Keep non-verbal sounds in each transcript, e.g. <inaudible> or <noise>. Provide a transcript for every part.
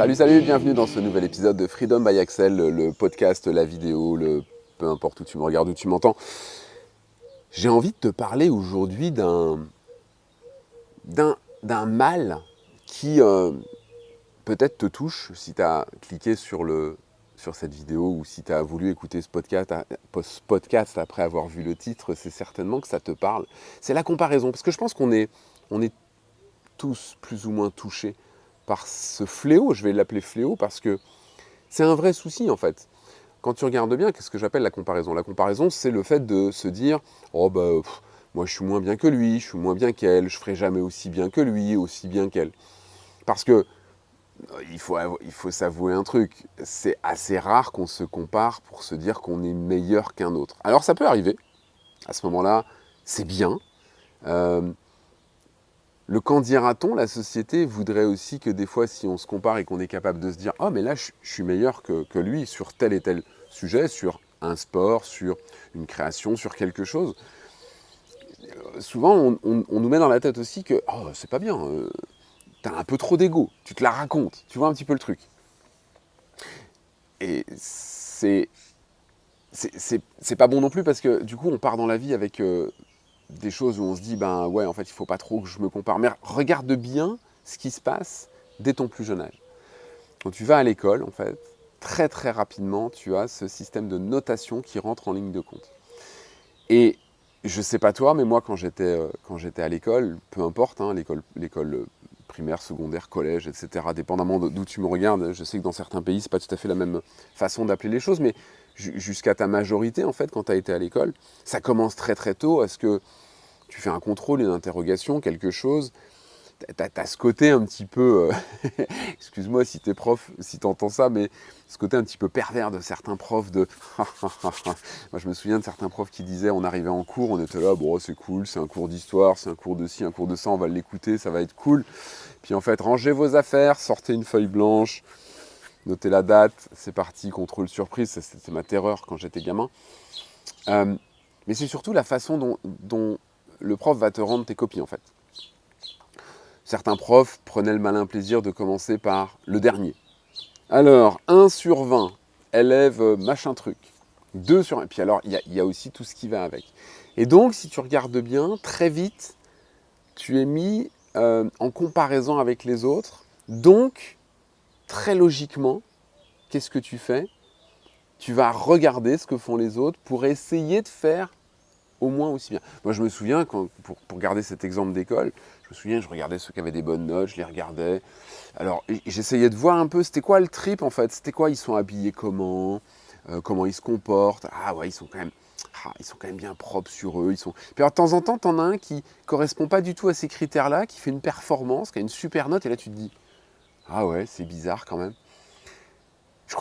Salut, salut, bienvenue dans ce nouvel épisode de Freedom by Axel, le podcast, la vidéo, le peu importe où tu me regardes, où tu m'entends. J'ai envie de te parler aujourd'hui d'un d'un mal qui euh, peut-être te touche si tu as cliqué sur, le, sur cette vidéo ou si tu as voulu écouter ce podcast, ce podcast après avoir vu le titre, c'est certainement que ça te parle. C'est la comparaison, parce que je pense qu'on est, on est tous plus ou moins touchés par ce fléau, je vais l'appeler fléau parce que c'est un vrai souci en fait. Quand tu regardes bien, qu'est-ce que j'appelle la comparaison? La comparaison, c'est le fait de se dire « Oh bah, moi je suis moins bien que lui, je suis moins bien qu'elle, je ferai jamais aussi bien que lui, aussi bien qu'elle. » Parce que, il faut, il faut s'avouer un truc, c'est assez rare qu'on se compare pour se dire qu'on est meilleur qu'un autre. Alors ça peut arriver, à ce moment-là, c'est bien, euh, le quand dira-t-on, la société voudrait aussi que des fois, si on se compare et qu'on est capable de se dire « Oh, mais là, je, suis meilleur que, lui sur tel et tel sujet, sur un sport, sur une création, sur quelque chose. » Souvent, on, nous met dans la tête aussi que « Oh, c'est pas bien, euh, t'as un peu trop d'ego, tu te la racontes, tu vois un petit peu le truc. » Et c'est c'est pas bon non plus parce que du coup, on part dans la vie avec euh, des choses où on se dit, ben ouais, en fait, il faut pas trop que je me compare. Mais regarde bien ce qui se passe dès ton plus jeune âge. Quand tu vas à l'école, en fait, très très rapidement, tu as ce système de notation qui rentre en ligne de compte. Et je sais pas toi, mais moi, quand j'étais euh, quand j'étais à l'école, peu importe, hein, l'école l'école primaire, secondaire, collège, etc., dépendamment d'où tu me regardes, je sais que dans certains pays, c'est pas tout à fait la même façon d'appeler les choses, mais jusqu'à ta majorité, en fait, quand tu as été à l'école, ça commence très très tôt. Est-ce que tu fais un contrôle, une interrogation, quelque chose? Tu as, ce côté un petit peu, euh, <laughs> excuse-moi si tu es prof, si tu entends ça, mais ce côté un petit peu pervers de certains profs de... <laughs> Moi je me souviens de certains profs qui disaient, on arrivait en cours, on était là, bon c'est cool, c'est un cours d'histoire, c'est un cours de ci, un cours de ça, on va l'écouter, ça va être cool. Puis en fait, rangez vos affaires, sortez une feuille blanche, notez la date, c'est parti, contrôle surprise, c'était ma terreur quand j'étais gamin. Euh, mais c'est surtout la façon dont, le prof va te rendre tes copies en fait. Certains profs prenaient le malin plaisir de commencer par le dernier. Alors, 1 sur 20, élève machin truc. 2 sur 1, puis alors il y, a aussi tout ce qui va avec. Et donc, si tu regardes bien, très vite, tu es mis euh, en comparaison avec les autres. Donc, très logiquement, qu'est-ce que tu fais? Tu vas regarder ce que font les autres pour essayer de faire au moins aussi bien. Moi, je me souviens, pour, garder cet exemple d'école, me souviens, je regardais ceux qui avaient des bonnes notes, je les regardais. Alors, j'essayais de voir un peu, c'était quoi le trip, en fait C'était quoi Ils sont habillés comment euh, Comment ils se comportent Ah ouais, ils sont quand même... Ah, ils sont quand même bien propres sur eux. Ils sont... Puis de temps en temps, tu en as un qui correspond pas du tout à ces critères-là, qui fait une performance, qui a une super note, et là, tu te dis, ah ouais, c'est bizarre quand même. Je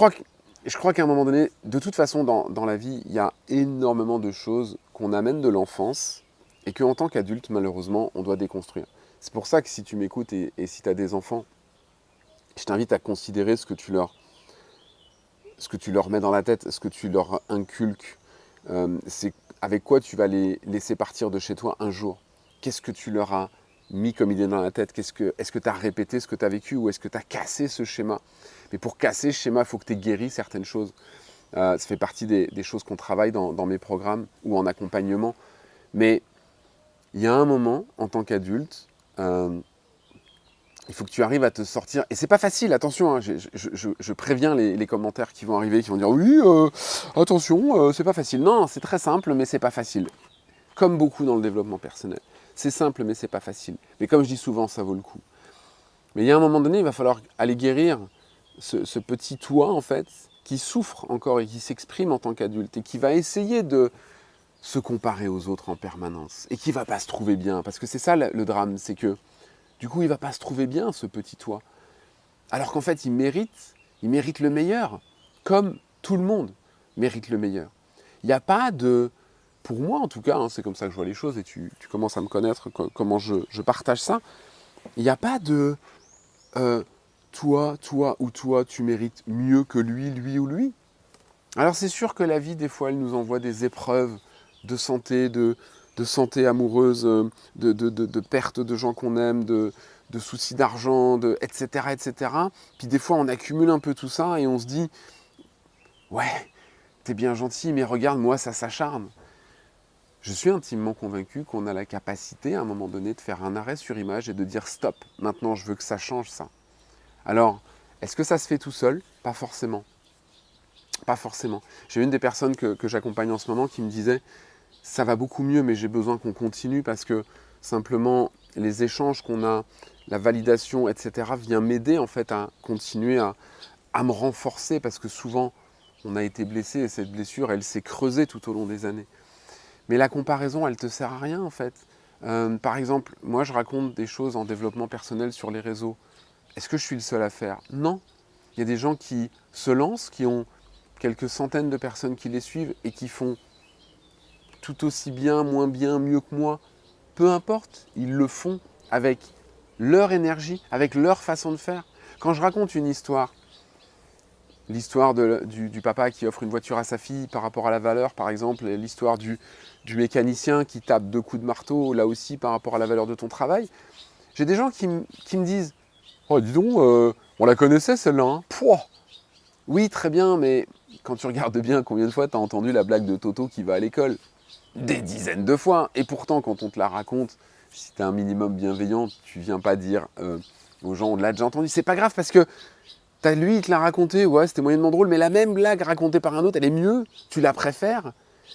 crois qu'à un moment donné, de toute façon, dans, la vie, il y a énormément de choses qu'on amène de l'enfance et qu'en tant qu'adulte, malheureusement, on doit déconstruire. C'est pour ça que si tu m'écoutes et, si tu as des enfants, je t'invite à considérer ce que tu leur ce que tu leur mets dans la tête, ce que tu leur inculques, euh, c'est avec quoi tu vas les laisser partir de chez toi un jour? Qu'est-ce que tu leur as mis comme idée dans la tête? Est-ce que tu as répété ce que tu as vécu ou est-ce que tu as cassé ce schéma? Mais pour casser ce schéma, il faut que tu aies guéri certaines choses. Euh, ça fait partie des, choses qu'on travaille dans, mes programmes ou en accompagnement. Mais il y a un moment, en tant qu'adulte, euh, il faut que tu arrives à te sortir. Et c'est pas facile, attention, hein, je, préviens les, commentaires qui vont arriver, qui vont dire « Oui, euh, attention, c'est pas facile. » Non, c'est très simple, mais c'est pas facile. Comme beaucoup dans le développement personnel. C'est simple, mais c'est pas facile. Mais comme je dis souvent, ça vaut le coup. Mais il y a un moment donné, il va falloir aller guérir ce, petit toi, en fait, qui souffre encore et qui s'exprime en tant qu'adulte et qui va essayer de se comparer aux autres en permanence et qui va pas se trouver bien. Parce que c'est ça le drame, c'est que du coup, il va pas se trouver bien, ce petit toi. Alors qu'en fait, il mérite, il mérite le meilleur, comme tout le monde mérite le meilleur. Il n'y a pas de pour moi en tout cas, hein, c'est comme ça que je vois les choses et tu, commences à me connaître, comment je, partage ça, il n'y a pas de euh, toi, toi ou toi, tu mérites mieux que lui, lui ou lui. Alors c'est sûr que la vie, des fois, elle nous envoie des épreuves de santé, de, santé amoureuse, de, de, perte de gens qu'on aime, de, soucis d'argent, etc., etc. Puis des fois, on accumule un peu tout ça et on se dit, ouais, t'es bien gentil, mais regarde, moi, ça s'acharne. Je suis intimement convaincu qu'on a la capacité, à un moment donné, de faire un arrêt sur image et de dire stop, maintenant je veux que ça change ça. Alors, est-ce que ça se fait tout seul? Pas forcément. Pas forcément. J'ai une des personnes que j'accompagne en ce moment qui me disait ça va beaucoup mieux, mais j'ai besoin qu'on continue parce que simplement les échanges qu'on a, la validation, etc., vient m'aider en fait à continuer à, à, me renforcer parce que souvent on a été blessé et cette blessure elle s'est creusée tout au long des années. Mais la comparaison elle te sert à rien en fait. Euh, par exemple, moi je raconte des choses en développement personnel sur les réseaux. Est-ce que je suis le seul à faire? Non. Il y a des gens qui se lancent, qui ont quelques centaines de personnes qui les suivent et qui font tout aussi bien, moins bien, mieux que moi. Peu importe, ils le font avec leur énergie, avec leur façon de faire. Quand je raconte une histoire, l'histoire du, papa qui offre une voiture à sa fille par rapport à la valeur, par exemple, l'histoire du, mécanicien qui tape deux coups de marteau, là aussi par rapport à la valeur de ton travail, j'ai des gens qui, qui, me disent « Oh, dis donc, euh, on la connaissait celle-là, hein Oui, très bien, mais quand tu regardes bien combien de fois tu as entendu la blague de Toto qui va à l'école Des dizaines de fois. Et pourtant, quand on te la raconte, si tu es un minimum bienveillant, tu viens pas dire euh, aux gens, on l'a déjà entendu. C'est pas grave parce que as, lui, il te l'a raconté, ouais, c'était moyennement drôle, mais la même blague racontée par un autre, elle est mieux, tu la préfères.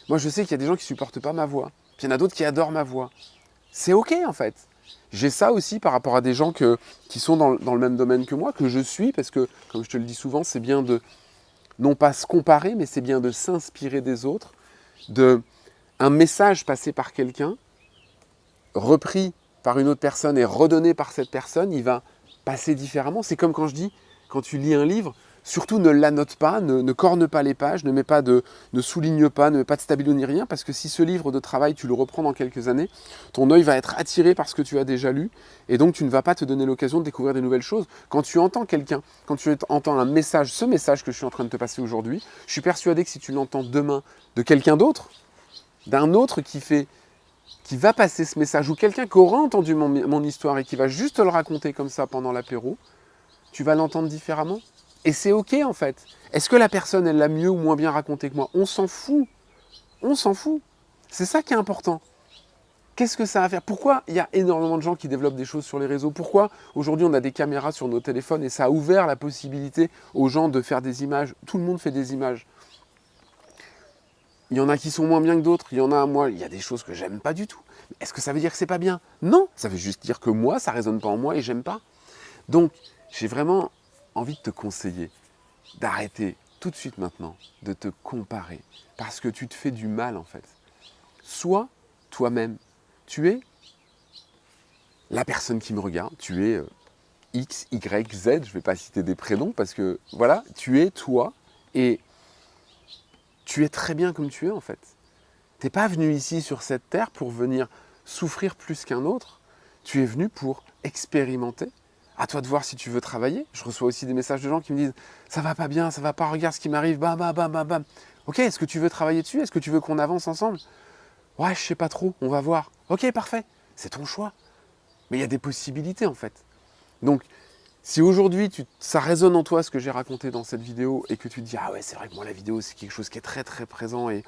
Moi, je sais qu'il y a des gens qui supportent pas ma voix. Puis il y en a d'autres qui adorent ma voix. C'est OK, en fait. J'ai ça aussi par rapport à des gens qui sont dans, dans, le même domaine que moi, que je suis, parce que, comme je te le dis souvent, c'est bien de, non pas se comparer, mais c'est bien de s'inspirer des autres, de un message passé par quelqu'un, repris par une autre personne et redonné par cette personne, il va passer différemment. C'est comme quand je dis, quand tu lis un livre, surtout ne l'annote pas, ne, ne, corne pas les pages, ne, mets pas de, ne souligne pas, ne mets pas de stabilo ni rien, parce que si ce livre de travail, tu le reprends dans quelques années, ton œil va être attiré par ce que tu as déjà lu, et donc tu ne vas pas te donner l'occasion de découvrir des nouvelles choses. Quand tu entends quelqu'un, quand tu entends un message, ce message que je suis en train de te passer aujourd'hui, je suis persuadé que si tu l'entends demain de quelqu'un d'autre, d'un autre qui fait qui va passer ce message, ou quelqu'un qui aura entendu mon, histoire et qui va juste le raconter comme ça pendant l'apéro, tu vas l'entendre différemment et c'est OK en fait. Est-ce que la personne, elle l'a mieux ou moins bien raconté que moi? On s'en fout. On s'en fout. C'est ça qui est important. Qu'est-ce que ça va faire? Pourquoi il y a énormément de gens qui développent des choses sur les réseaux? Pourquoi aujourd'hui on a des caméras sur nos téléphones et ça a ouvert la possibilité aux gens de faire des images? Tout le monde fait des images. Il y en a qui sont moins bien que d'autres, il y en a, moi, il y a des choses que j'aime pas du tout. Est-ce que ça veut dire que c'est pas bien? Non, ça veut juste dire que moi, ça résonne pas en moi et j'aime pas. Donc, j'ai vraiment envie de te conseiller d'arrêter tout de suite maintenant de te comparer parce que tu te fais du mal en fait. Sois toi-même. Tu es la personne qui me regarde, tu es euh, X, Y, Z, je ne vais pas citer des prénoms parce que voilà, tu es toi et tu es très bien comme tu es en fait. Tu n'es pas venu ici sur cette terre pour venir souffrir plus qu'un autre, tu es venu pour expérimenter, à toi de voir si tu veux travailler. Je reçois aussi des messages de gens qui me disent « ça va pas bien, ça va pas, regarde ce qui m'arrive, bam, bam, bam, bam, bam. Ok, est-ce que tu veux travailler dessus? Est-ce que tu veux qu'on avance ensemble? Ouais, je sais pas trop, on va voir. Ok, parfait, c'est ton choix. Mais il y a des possibilités en fait. Donc, si aujourd'hui ça résonne en toi ce que j'ai raconté dans cette vidéo et que tu te dis « ah ouais, c'est vrai que moi la vidéo c'est quelque chose qui est très très présent et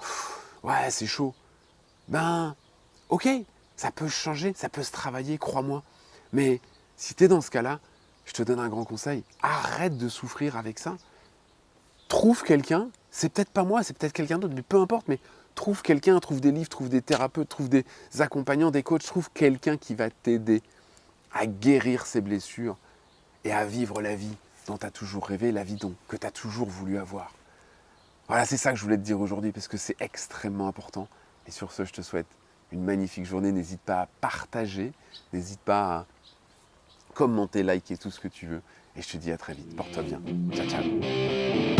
ouais, c'est chaud », ben ok, ça peut changer, ça peut se travailler, crois-moi. Mais si tu es dans ce cas-là, je te donne un grand conseil, arrête de souffrir avec ça. Trouve quelqu'un, c'est peut-être pas moi, c'est peut-être quelqu'un d'autre, mais peu importe, mais trouve quelqu'un, trouve des livres, trouve des thérapeutes, trouve des accompagnants, des coachs, trouve quelqu'un qui va t'aider à guérir ces blessures et à vivre la vie dont tu as toujours rêvé, la vie dont, que tu as toujours voulu avoir. Voilà, c'est ça que je voulais te dire aujourd'hui parce que c'est extrêmement important. Et sur ce, je te souhaite une magnifique journée. N'hésite pas à partager, n'hésite pas à commenter, liker, tout ce que tu veux. Et je te dis à très vite. Porte-toi bien. Ciao, ciao.